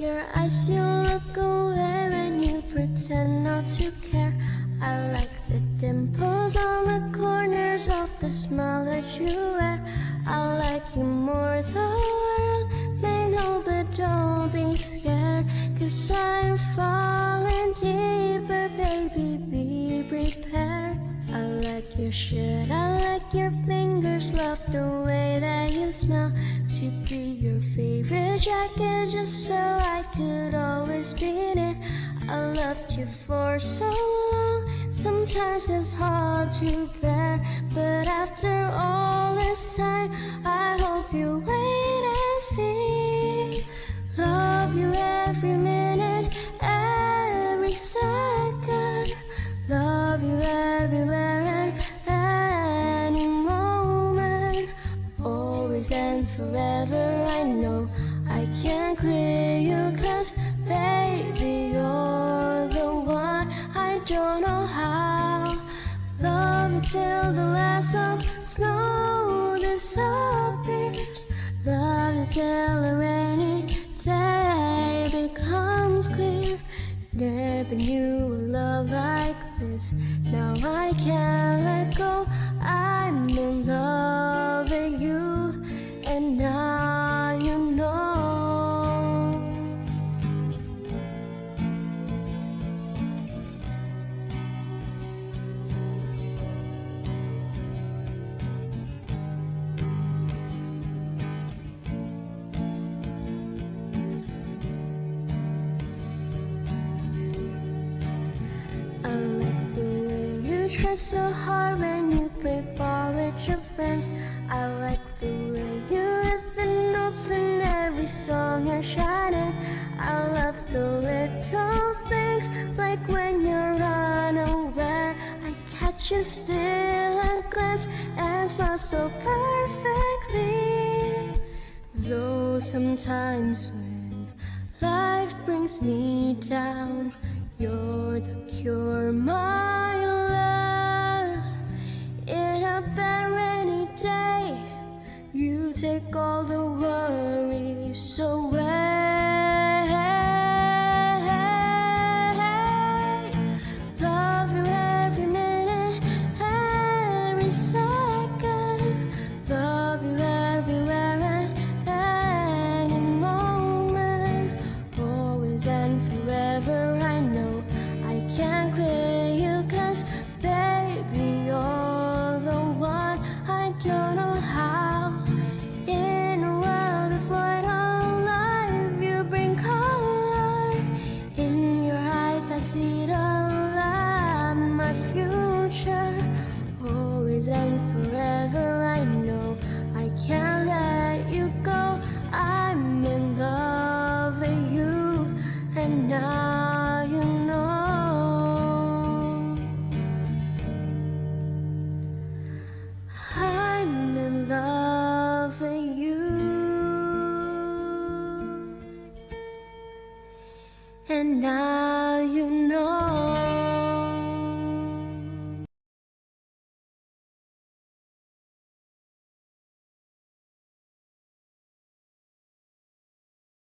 your eyes, you look away when you pretend not to care. I like the dimples on the corners of the smile that you wear. I like you more, the world may know, but don't be scared. Cause I'm falling deeper, baby, be prepared. I like your shirt, I like your fingers, love the way that you smell. To be your favorite jacket, just so I could always be near. I loved you for so long, sometimes it's hard to bear. But after all this time, I hope you wait and see. Love you every minute, every second. Love you everywhere and any moment. Always and forever, I know can't quit you, cause baby, you're the one. I don't know how. Love you till the last of snow disappears. Love you till a rainy day becomes clear. Never knew a love like this. Now I can't let go. I'm in love with you, so hard when you play ball with your friends. I like the way you hit the notes in every song you're shining. I love the little things like when you're unaware. I catch you still and glance and smile so perfectly. Though sometimes when life brings me down, you're the cure, my and now you know